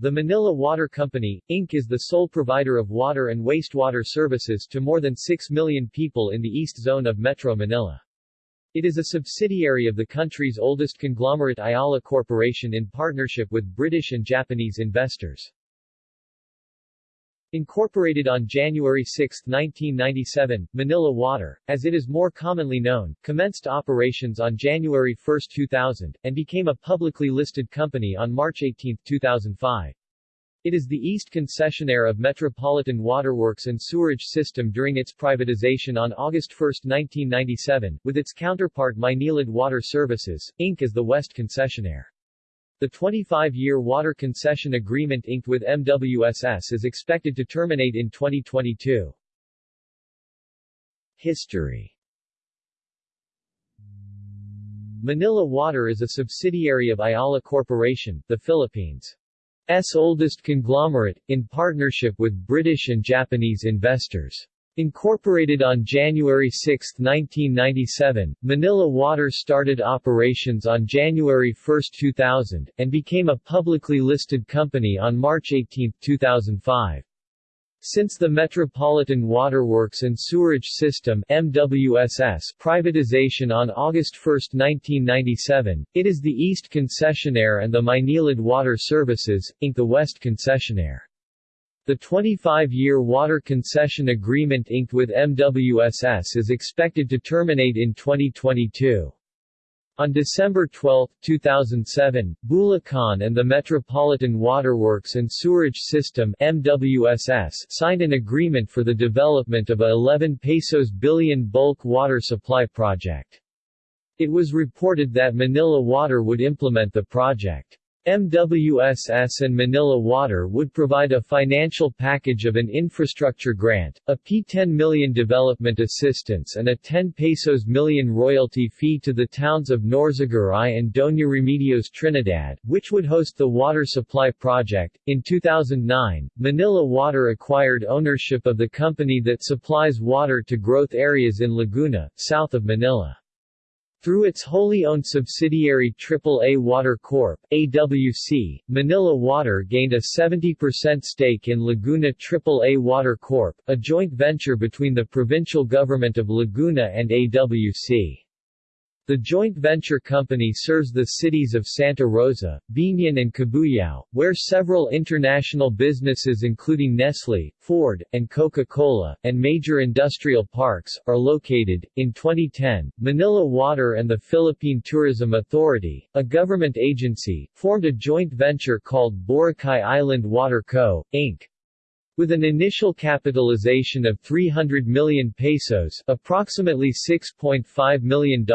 The Manila Water Company, Inc. is the sole provider of water and wastewater services to more than 6 million people in the east zone of Metro Manila. It is a subsidiary of the country's oldest conglomerate Ayala Corporation in partnership with British and Japanese investors. Incorporated on January 6, 1997, Manila Water, as it is more commonly known, commenced operations on January 1, 2000, and became a publicly listed company on March 18, 2005. It is the east concessionaire of Metropolitan Waterworks and Sewerage System during its privatization on August 1, 1997, with its counterpart Maynilad Water Services, Inc. as the west concessionaire. The 25-year water concession agreement inked with MWSS is expected to terminate in 2022. History Manila Water is a subsidiary of Ayala Corporation, the Philippines' oldest conglomerate, in partnership with British and Japanese investors. Incorporated on January 6, 1997, Manila Water started operations on January 1, 2000, and became a publicly listed company on March 18, 2005. Since the Metropolitan Waterworks and Sewerage System MWSS privatization on August 1, 1997, it is the East Concessionaire and the Maynilad Water Services, Inc. the West Concessionaire. The 25-year water concession agreement inked with MWSS is expected to terminate in 2022. On December 12, 2007, Bulacan and the Metropolitan Waterworks and Sewerage System MWSS signed an agreement for the development of a 11 pesos billion bulk water supply project. It was reported that Manila Water would implement the project. MWSS and Manila Water would provide a financial package of an infrastructure grant, a P10 million development assistance and a 10 pesos million royalty fee to the towns of Norzagaray and Doña Remedios Trinidad, which would host the water supply project. In 2009, Manila Water acquired ownership of the company that supplies water to growth areas in Laguna, south of Manila. Through its wholly owned subsidiary AAA Water Corp. AWC, Manila Water gained a 70% stake in Laguna AAA Water Corp., a joint venture between the provincial government of Laguna and AWC. The joint venture company serves the cities of Santa Rosa, Biñan and Cabuyao, where several international businesses including Nestle, Ford, and Coca-Cola, and major industrial parks, are located. In 2010, Manila Water and the Philippine Tourism Authority, a government agency, formed a joint venture called Boracay Island Water Co., Inc. With an initial capitalization of 300 million pesos approximately $6.5 million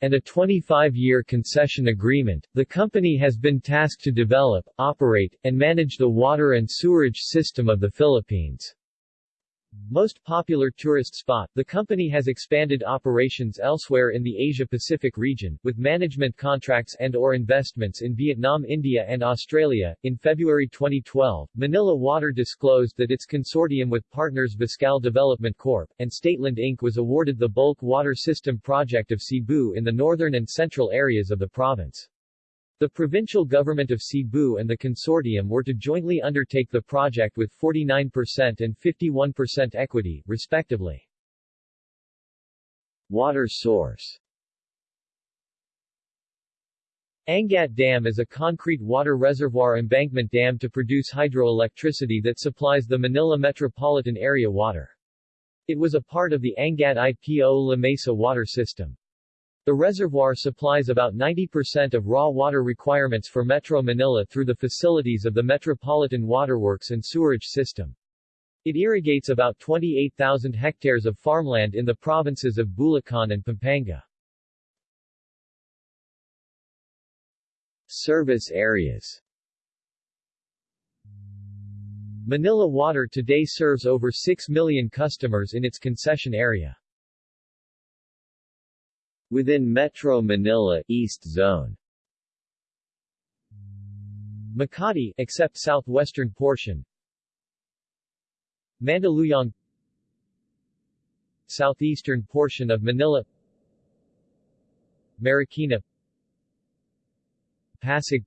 and a 25-year concession agreement, the company has been tasked to develop, operate, and manage the water and sewerage system of the Philippines. Most popular tourist spot, the company has expanded operations elsewhere in the Asia-Pacific region, with management contracts and or investments in Vietnam India and Australia. In February 2012, Manila Water disclosed that its consortium with partners Vicsal Development Corp. and Stateland Inc. was awarded the bulk water system project of Cebu in the northern and central areas of the province. The provincial government of Cebu and the consortium were to jointly undertake the project with 49% and 51% equity, respectively. Water source Angat Dam is a concrete water reservoir embankment dam to produce hydroelectricity that supplies the Manila metropolitan area water. It was a part of the Angat IPO La Mesa water system. The reservoir supplies about 90% of raw water requirements for Metro Manila through the facilities of the Metropolitan Waterworks and Sewerage System. It irrigates about 28,000 hectares of farmland in the provinces of Bulacan and Pampanga. Service areas Manila Water today serves over 6 million customers in its concession area. Within Metro Manila East Zone. Makati except southwestern portion. Mandaluyong. Southeastern portion of Manila. Marikina. Pasig.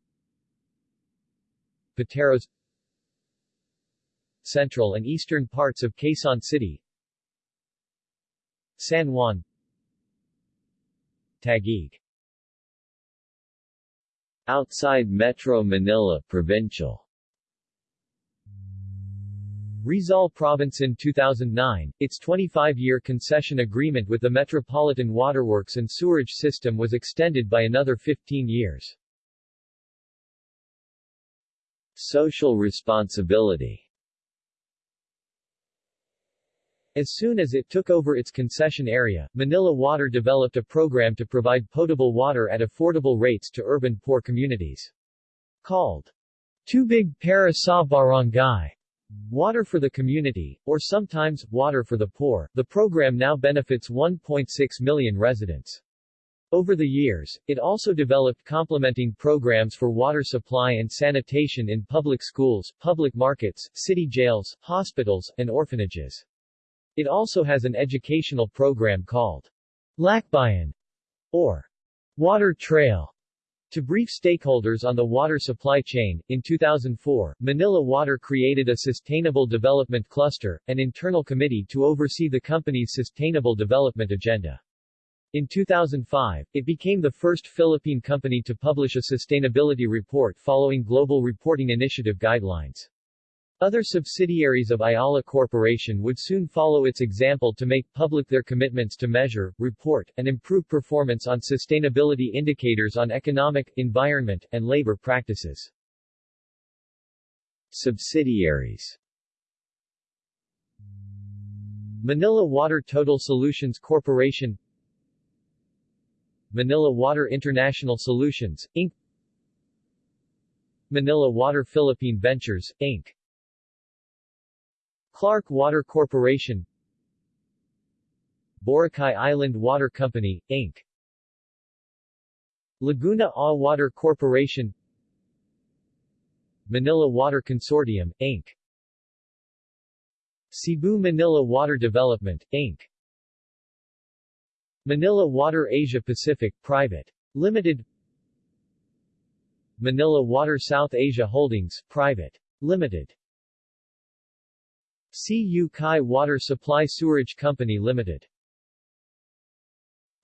Pateros. Central and eastern parts of Quezon City. San Juan Taguig. Outside Metro Manila Provincial. Rizal Province in 2009, its 25-year concession agreement with the Metropolitan Waterworks and Sewerage System was extended by another 15 years. Social responsibility As soon as it took over its concession area, Manila Water developed a program to provide potable water at affordable rates to urban poor communities. Called Tubig para sa Barangay, Water for the Community, or sometimes, Water for the Poor, the program now benefits 1.6 million residents. Over the years, it also developed complementing programs for water supply and sanitation in public schools, public markets, city jails, hospitals, and orphanages. It also has an educational program called Lakbayan, or Water Trail, to brief stakeholders on the water supply chain, in 2004, Manila Water created a Sustainable Development Cluster, an internal committee to oversee the company's sustainable development agenda. In 2005, it became the first Philippine company to publish a sustainability report following Global Reporting Initiative guidelines. Other subsidiaries of Ayala Corporation would soon follow its example to make public their commitments to measure, report, and improve performance on sustainability indicators on economic, environment, and labor practices. Subsidiaries Manila Water Total Solutions Corporation Manila Water International Solutions, Inc. Manila Water Philippine Ventures, Inc. Clark Water Corporation Boracay Island Water Company, Inc. Laguna A Water Corporation Manila Water Consortium, Inc. Cebu Manila Water Development, Inc. Manila Water Asia Pacific Private. Limited Manila Water South Asia Holdings Private. Limited CU Chi Water Supply Sewerage Company Limited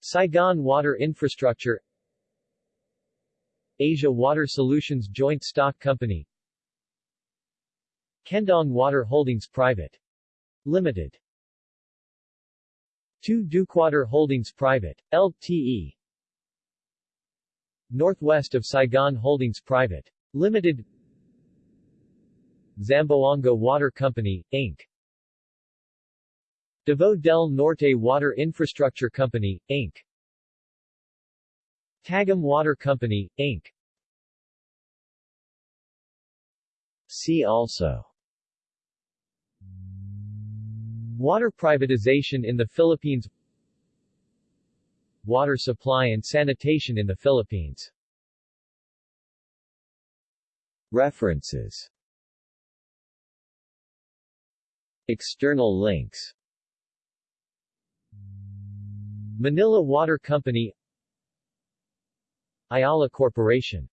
Saigon Water Infrastructure Asia Water Solutions Joint Stock Company Kenh Dong Water Holdings Private. Limited 2 Dukewater Holdings Private. Ltd. Northwest of Saigon Holdings Private. Limited Zamboanga Water Company, Inc. Davao del Norte Water Infrastructure Company, Inc. Tagum Water Company, Inc. See also Water privatization in the Philippines Water supply and sanitation in the Philippines References External links. Manila Water Company Ayala Corporation